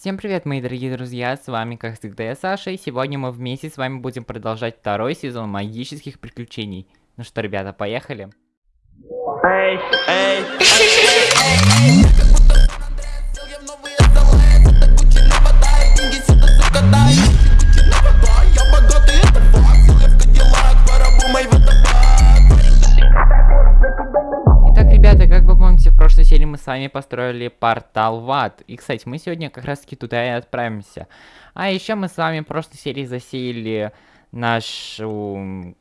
Всем привет, мои дорогие друзья, с вами, как всегда, я Саша, и сегодня мы вместе с вами будем продолжать второй сезон магических приключений. Ну что, ребята, поехали? Эй, эй, Итак, прошлой серии мы с вами построили портал в ад. И, кстати, мы сегодня как раз таки туда и отправимся. А еще мы с вами в прошлой серии засеяли нашу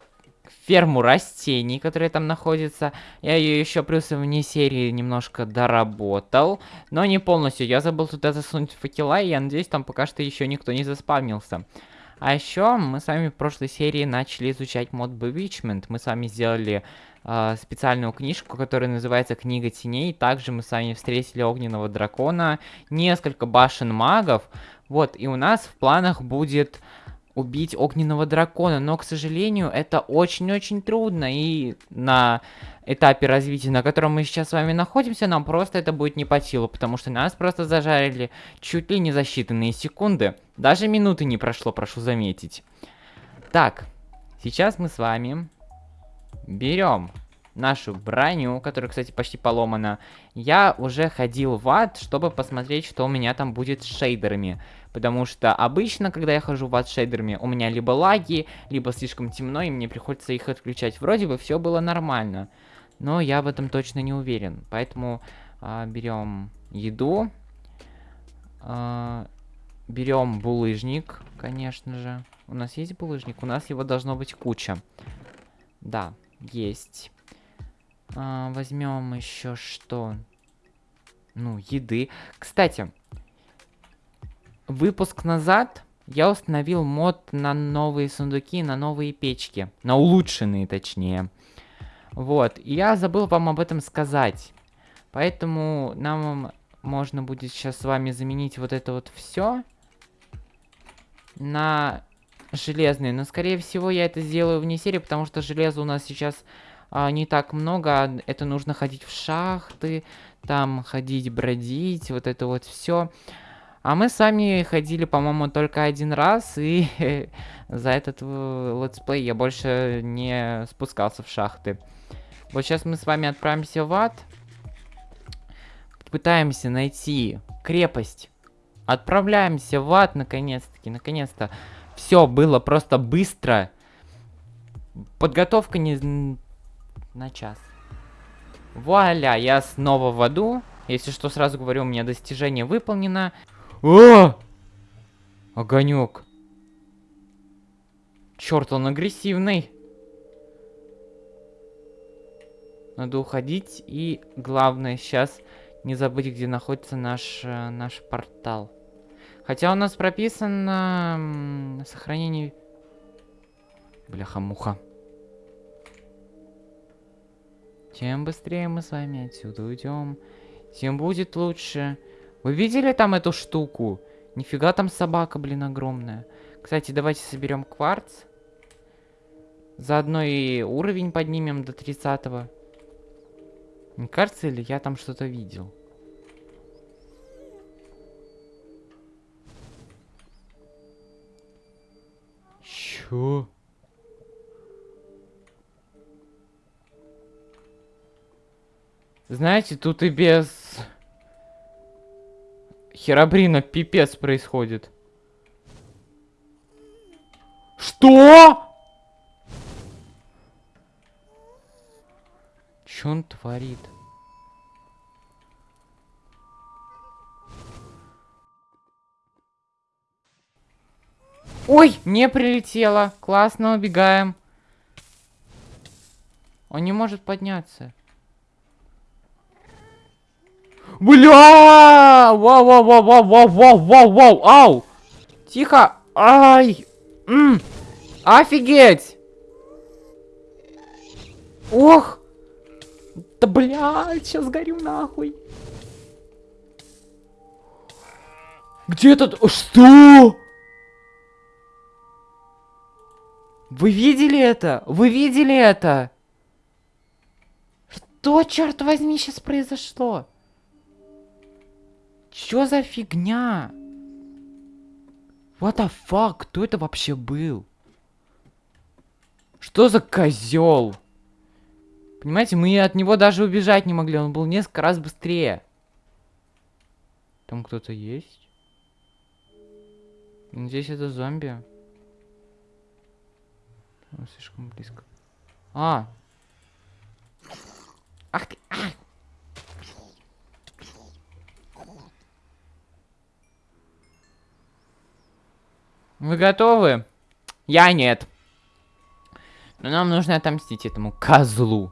ферму растений, которая там находится. Я ее еще плюс вне серии немножко доработал, но не полностью. Я забыл туда засунуть факела, и я надеюсь, там пока что еще никто не заспавнился. А еще мы с вами в прошлой серии начали изучать мод Bewitchment. Мы с вами сделали специальную книжку, которая называется Книга теней. Также мы с вами встретили огненного дракона, несколько башен магов. Вот, и у нас в планах будет убить огненного дракона, но, к сожалению, это очень-очень трудно, и на этапе развития, на котором мы сейчас с вами находимся, нам просто это будет не по силу, потому что нас просто зажарили чуть ли не за считанные секунды. Даже минуты не прошло, прошу заметить. Так, сейчас мы с вами берем нашу броню, которая, кстати, почти поломана. Я уже ходил в ад, чтобы посмотреть, что у меня там будет с шейдерами. Потому что обычно, когда я хожу в ад с шейдерами, у меня либо лаги, либо слишком темно, и мне приходится их отключать. Вроде бы все было нормально. Но я в этом точно не уверен. Поэтому а, берем еду. А, берем булыжник, конечно же. У нас есть булыжник? У нас его должно быть куча. Да, есть. А, возьмем еще что? Ну, еды. Кстати, выпуск назад я установил мод на новые сундуки, на новые печки. На улучшенные, точнее. Вот, и я забыл вам об этом сказать. Поэтому нам можно будет сейчас с вами заменить вот это вот все на железные. Но, скорее всего, я это сделаю вне серии, потому что железа у нас сейчас а, не так много. Это нужно ходить в шахты, там ходить, бродить, вот это вот все. А мы с вами ходили, по-моему, только один раз, и за этот э, летсплей я больше не спускался в шахты. Вот сейчас мы с вами отправимся в ад. Пытаемся найти крепость. Отправляемся в ад, наконец-таки, наконец-то. Все было просто быстро. Подготовка не на час. Вуаля, я снова в аду. Если что, сразу говорю, у меня достижение выполнено. О! Огонек. Черт, он агрессивный. Надо уходить. И главное сейчас не забыть, где находится наш, э, наш портал. Хотя у нас прописано сохранение... Бляха-муха. Чем быстрее мы с вами отсюда уйдем, тем будет лучше. Вы видели там эту штуку? Нифига там собака, блин, огромная. Кстати, давайте соберем кварц. Заодно и уровень поднимем до 30 -го. Не кажется ли я там что-то видел? Чё? Знаете, тут и без... Херабрина пипец происходит. Что? Что он творит? Ой, мне прилетело. Классно, убегаем. Он не может подняться. Бля! Вау, вау, вау, вау, вау, вау, вау, вау, ау! Тихо! Ай! М! Офигеть! Ох! Да блядь, сейчас горю нахуй. Где этот? Что? Вы видели это? Вы видели это? Что, черт возьми, сейчас произошло? Чё за фигня? What the fuck? Кто это вообще был? Что за козел? Понимаете, мы от него даже убежать не могли. Он был несколько раз быстрее. Там кто-то есть? Надеюсь, это зомби. Он слишком близко. А! Ах ты! А! Вы готовы? Я нет. Но нам нужно отомстить этому козлу.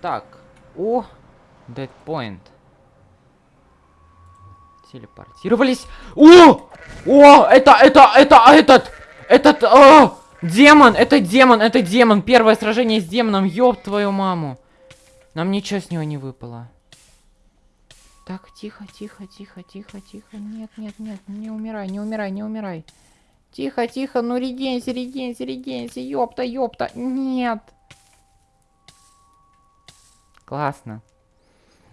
Так. О! Point. Телепортировались. О! О! Это, это, это, этот! Этот, о! Демон! Это демон! Это демон! Первое сражение с демоном! Ёб твою маму! Нам ничего с него не выпало. Так, тихо, тихо, тихо, тихо, тихо. Нет, нет, нет, не умирай, не умирай, не умирай. Тихо, тихо, ну регенься, регенься, регенься. Ёпта, ёпта. Нет. Классно.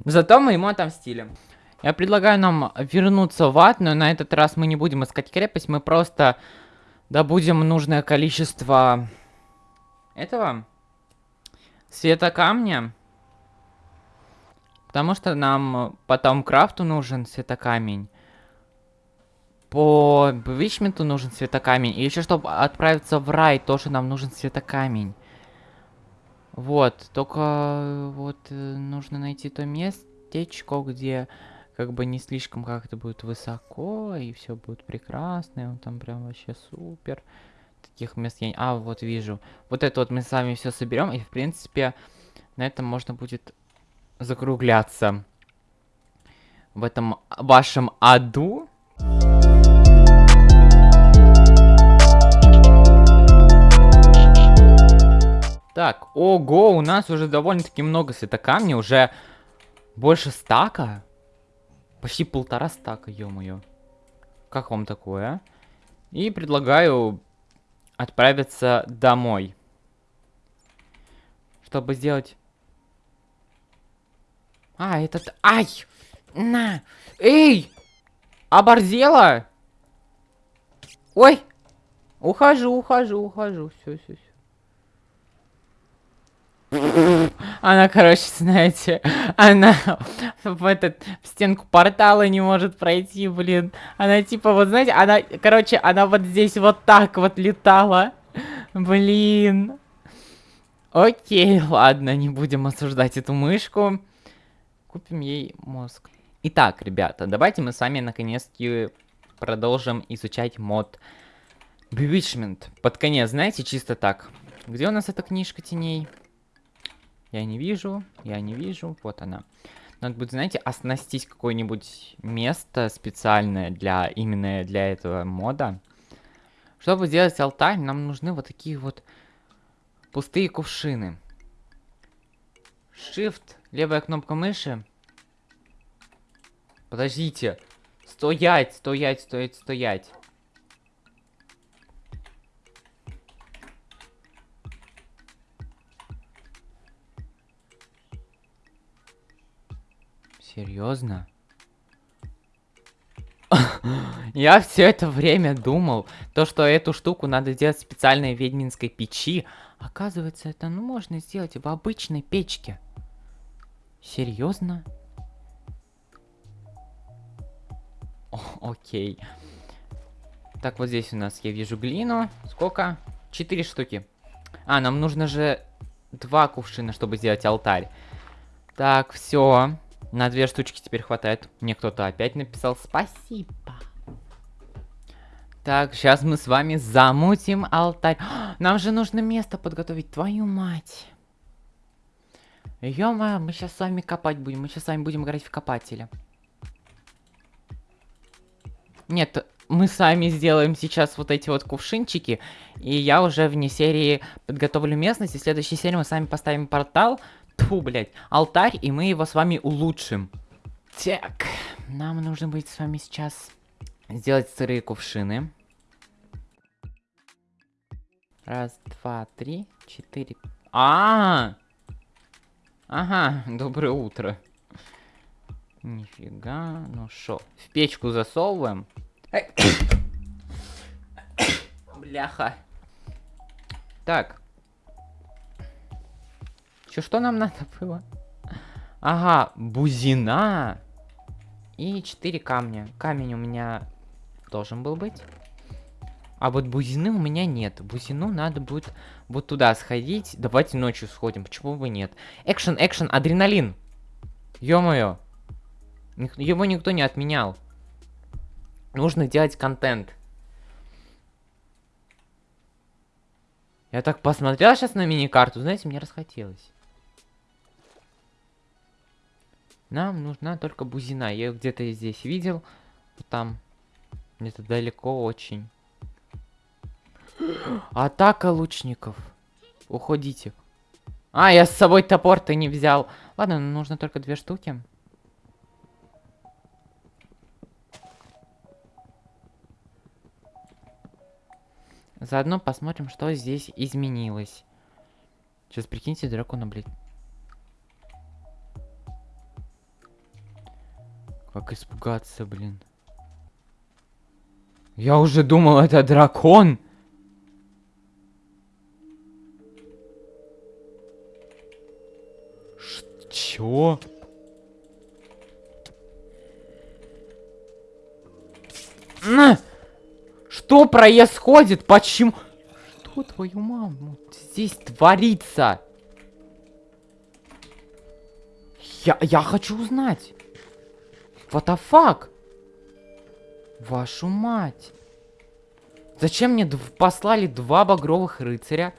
Зато мы ему отомстили. Я предлагаю нам вернуться в ад, но на этот раз мы не будем искать крепость, мы просто добудем нужное количество этого света камня. Потому что нам потом крафту нужен светокамень. По Вичменту нужен светокамень. И еще, чтобы отправиться в рай, тоже нам нужен светокамень. Вот, только вот э, нужно найти то местечко, где как бы не слишком как-то будет высоко, и все будет прекрасно, и он там прям вообще супер. Таких мест я... А, вот вижу. Вот это вот мы с вами все соберем, и в принципе на этом можно будет закругляться. В этом вашем аду. Так, ого, у нас уже довольно-таки много светокамней, уже больше стака. Почти полтора стака, ё-моё. Как вам такое? И предлагаю отправиться домой. Чтобы сделать... А, этот... Ай! На! Эй! Оборзела? Ой! Ухожу, ухожу, ухожу. Все, все, все. Она, короче, знаете, она в этот в стенку портала не может пройти, блин. Она типа, вот знаете, она, короче, она вот здесь вот так вот летала. Блин. Окей, ладно, не будем осуждать эту мышку. Купим ей мозг. Итак, ребята, давайте мы с вами наконец-таки продолжим изучать мод Bewitchment. Под конец, знаете, чисто так. Где у нас эта книжка теней? Я не вижу, я не вижу. Вот она. Надо будет, знаете, оснастить какое-нибудь место специальное для именно для этого мода. Чтобы сделать алтарь, нам нужны вот такие вот пустые кувшины. Shift, левая кнопка мыши. Подождите. Стоять, стоять, стоять, стоять. Серьезно? Я все это время думал, то, что эту штуку надо сделать в специальной ведьминской печи. Оказывается, это ну, можно сделать в обычной печке. Серьезно? окей. Так, вот здесь у нас я вижу глину. Сколько? Четыре штуки. А, нам нужно же два кувшина, чтобы сделать алтарь. Так, все. На две штучки теперь хватает. Мне кто-то опять написал спасибо. Так, сейчас мы с вами замутим алтарь. Нам же нужно место подготовить, твою мать. ё мы сейчас с вами копать будем. Мы сейчас с вами будем играть в копателя. Нет, мы сами сделаем сейчас вот эти вот кувшинчики. И я уже вне серии подготовлю местность. И в следующей серии мы сами поставим портал. Тьфу, блядь, алтарь, и мы его с вами улучшим. Так, нам нужно будет с вами сейчас сделать сырые кувшины. Раз, два, три, четыре. А, -а, -а! Ага, доброе утро. Нифига. Ну шо, в печку засовываем. Бляха. Так. Чё, что нам надо было? Ага, бузина. И 4 камня. Камень у меня должен был быть. А вот бузины у меня нет. Бузину надо будет вот туда сходить. Давайте ночью сходим. Почему бы нет? Экшен, экшен, адреналин. Ё-моё. Его никто не отменял. Нужно делать контент. Я так посмотрел сейчас на мини-карту, знаете, мне расхотелось. Нам нужна только бузина. Я где-то здесь видел. Там. Где-то далеко очень. Атака лучников. Уходите. А, я с собой топор-то не взял. Ладно, нужно только две штуки. Заодно посмотрим, что здесь изменилось. Сейчас прикиньте дракона, блядь. Как испугаться, блин. Я уже думал, это дракон. Ш чё? На! Что происходит? Почему? Что твою маму здесь творится? Я, я хочу узнать. What the fuck? Вашу мать. Зачем мне послали два багровых рыцаря?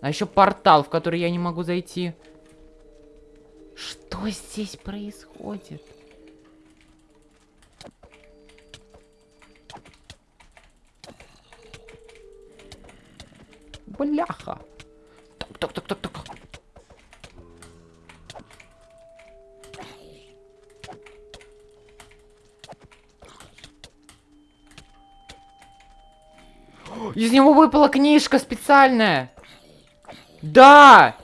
А еще портал, в который я не могу зайти. Что здесь происходит? Бляха. Так, так, так, так, так. Из него выпала книжка специальная. Да!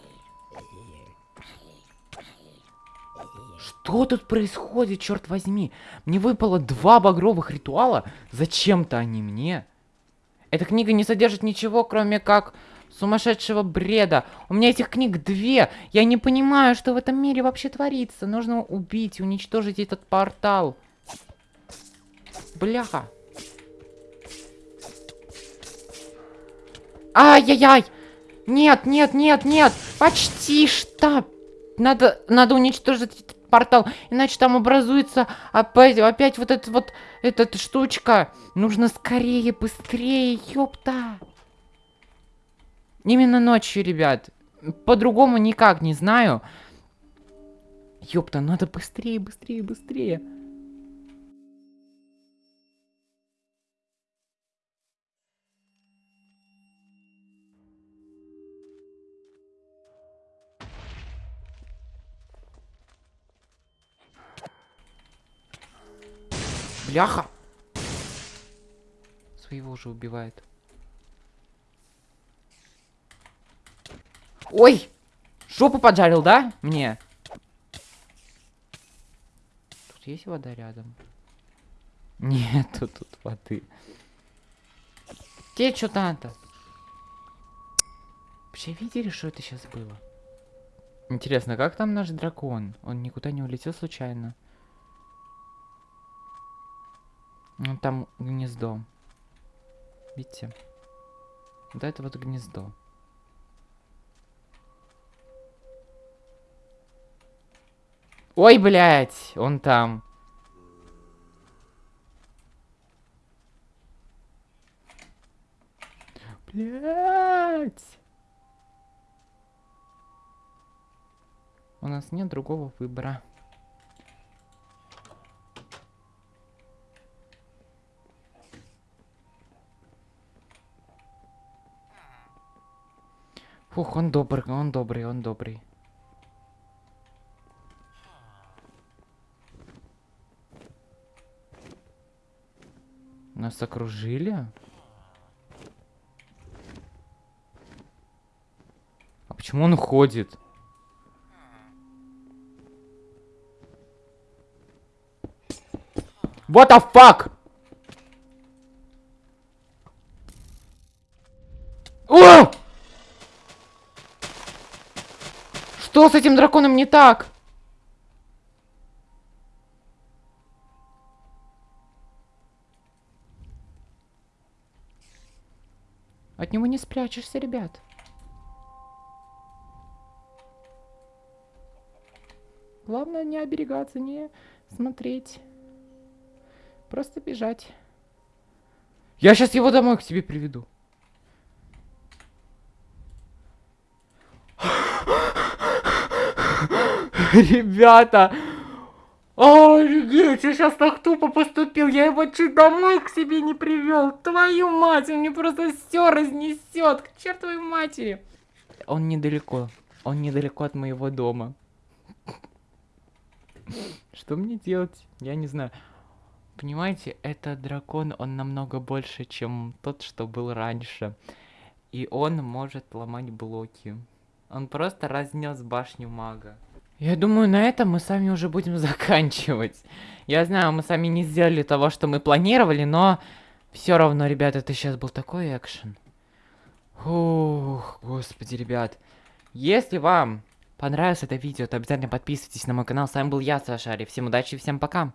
Что тут происходит, черт возьми? Мне выпало два багровых ритуала. Зачем-то они мне. Эта книга не содержит ничего, кроме как сумасшедшего бреда. У меня этих книг две. Я не понимаю, что в этом мире вообще творится. Нужно убить, уничтожить этот портал. Бляха. Ай-яй-яй! Нет, нет, нет, нет! Почти что! Надо, надо уничтожить этот портал, иначе там образуется опять, опять вот эта вот, эта штучка. Нужно скорее, быстрее, ёпта! Именно ночью, ребят. По-другому никак не знаю. Ёпта, надо быстрее, быстрее, быстрее. Бляха! Своего уже убивает. Ой! Жопу поджарил, да? Мне. Тут есть вода рядом? Нету тут воды. Тебе что надо? Вообще видели, что это сейчас было? Интересно, как там наш дракон? Он никуда не улетел случайно? Ну, там гнездо. Видите? Да, это вот гнездо. Ой, блядь, он там. Блядь. У нас нет другого выбора. Фух, он добрый, он добрый, он добрый. Нас окружили? А почему он ходит? What the fuck? Что с этим драконом не так? От него не спрячешься, ребят. Главное не оберегаться, не смотреть. Просто бежать. Я сейчас его домой к себе приведу. Ребята! Офигеть, я сейчас так тупо поступил. Я его чуть домой к себе не привел. Твою мать, он мне просто все разнесет. К чертовой матери. Он недалеко. Он недалеко от моего дома. Что мне делать? Я не знаю. Понимаете, этот дракон, он намного больше, чем тот, что был раньше. И он может ломать блоки. Он просто разнес башню мага. Я думаю, на этом мы сами уже будем заканчивать. Я знаю, мы сами не сделали того, что мы планировали, но все равно, ребята, это сейчас был такой экшен. Ух, господи, ребят. Если вам понравилось это видео, то обязательно подписывайтесь на мой канал. С вами был я, Сашари. Всем удачи и всем пока.